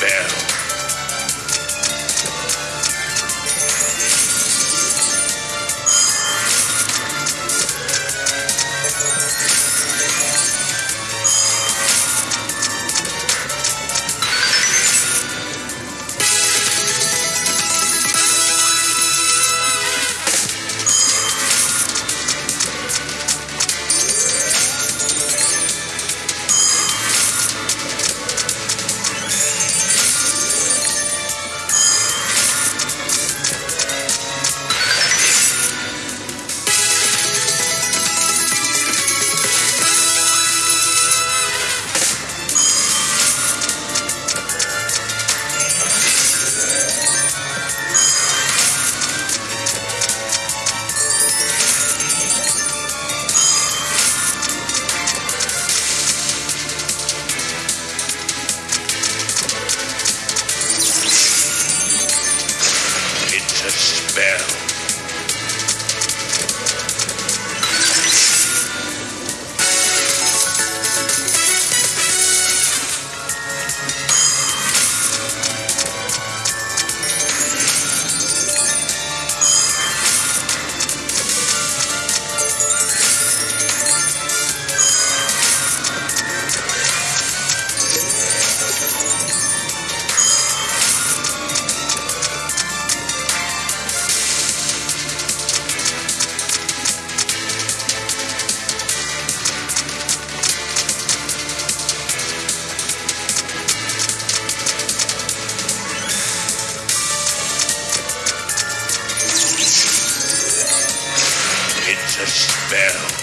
There. a spell.